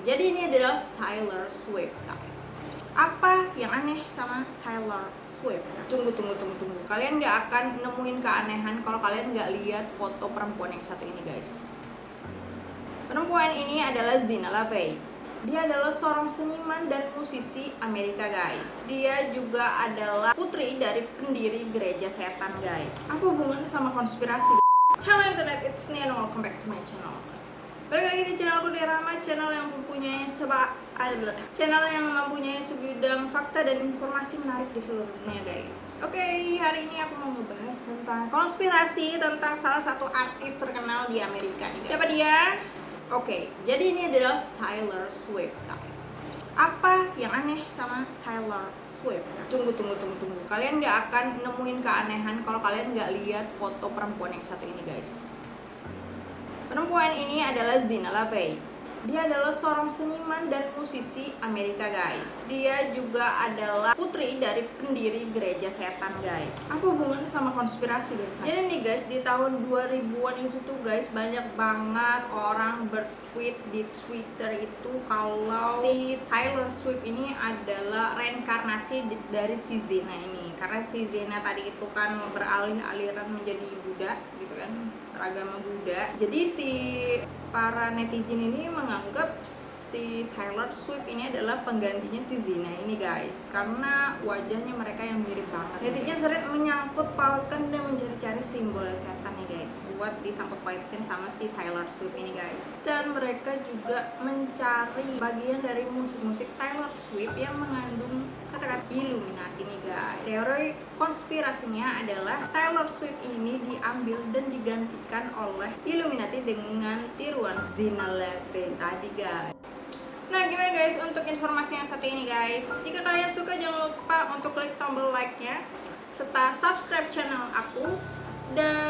Jadi ini adalah Taylor Swift guys. Apa yang aneh sama Taylor Swift? Tunggu, tunggu, tunggu, tunggu. Kalian nggak akan nemuin keanehan kalau kalian nggak lihat foto perempuan yang satu ini guys. Perempuan ini adalah Zina LaVey. Dia adalah seorang seniman dan musisi Amerika guys. Dia juga adalah putri dari pendiri gereja setan guys. Apa hubungannya sama konspirasi? Hello internet, it's Nia welcome back to my channel Balik lagi di channelku di Rama, channel yang mempunyai seba channel yang mempunyai segudang fakta dan informasi menarik di seluruh dunia guys. Oke, okay, hari ini aku mau ngebahas tentang konspirasi tentang salah satu artis terkenal di Amerika nih Siapa dia? Oke, okay, jadi ini adalah Taylor Swift guys. Apa yang aneh sama Taylor Swift? Tunggu, tunggu, tunggu, tunggu. Kalian nggak akan nemuin keanehan kalau kalian nggak lihat foto perempuan yang satu ini guys Perempuan ini adalah Zina LaVey dia adalah seorang seniman dan musisi Amerika guys. Dia juga adalah putri dari pendiri gereja setan guys. Apa hubungannya sama konspirasi guys? Jadi nih guys di tahun 2000an itu tuh guys Banyak banget orang bertweet di Twitter itu Kalau si Taylor Swift ini adalah reinkarnasi dari si Zena ini. Karena si Zena tadi itu kan beralih aliran menjadi Buddha gitu kan? Beragama Buddha. Jadi si para netizen ini menganggap si Taylor Swift ini adalah penggantinya si Zina ini guys. Karena wajahnya mereka yang mirip banget. Netizen sering menyangkut pautkan dan mencari-cari simbol setan nih guys buat disangkut pautin sama si Taylor Swift ini guys. Dan mereka juga mencari bagian dari musik-musik Taylor Swift yang mengandung kata-kata Illuminati nih guys teori konspirasinya adalah Taylor Swift ini diambil dan digantikan oleh Illuminati dengan tiruan Zina Levin tadi guys Nah gimana guys untuk informasi yang satu ini guys? Jika kalian suka jangan lupa untuk klik tombol like nya Serta subscribe channel aku. Dan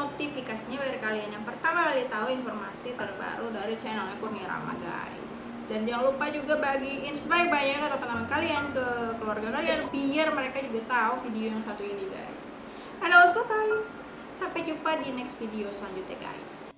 notifikasinya biar kalian yang pertama kali tahu informasi terbaru dari channelnya Kurniarama guys. Dan jangan lupa juga bagiin sebaik-baiknya ke teman-teman kalian Ke keluarga kalian Biar mereka juga tahu video yang satu ini guys. And bye bye Sampai jumpa di next video selanjutnya guys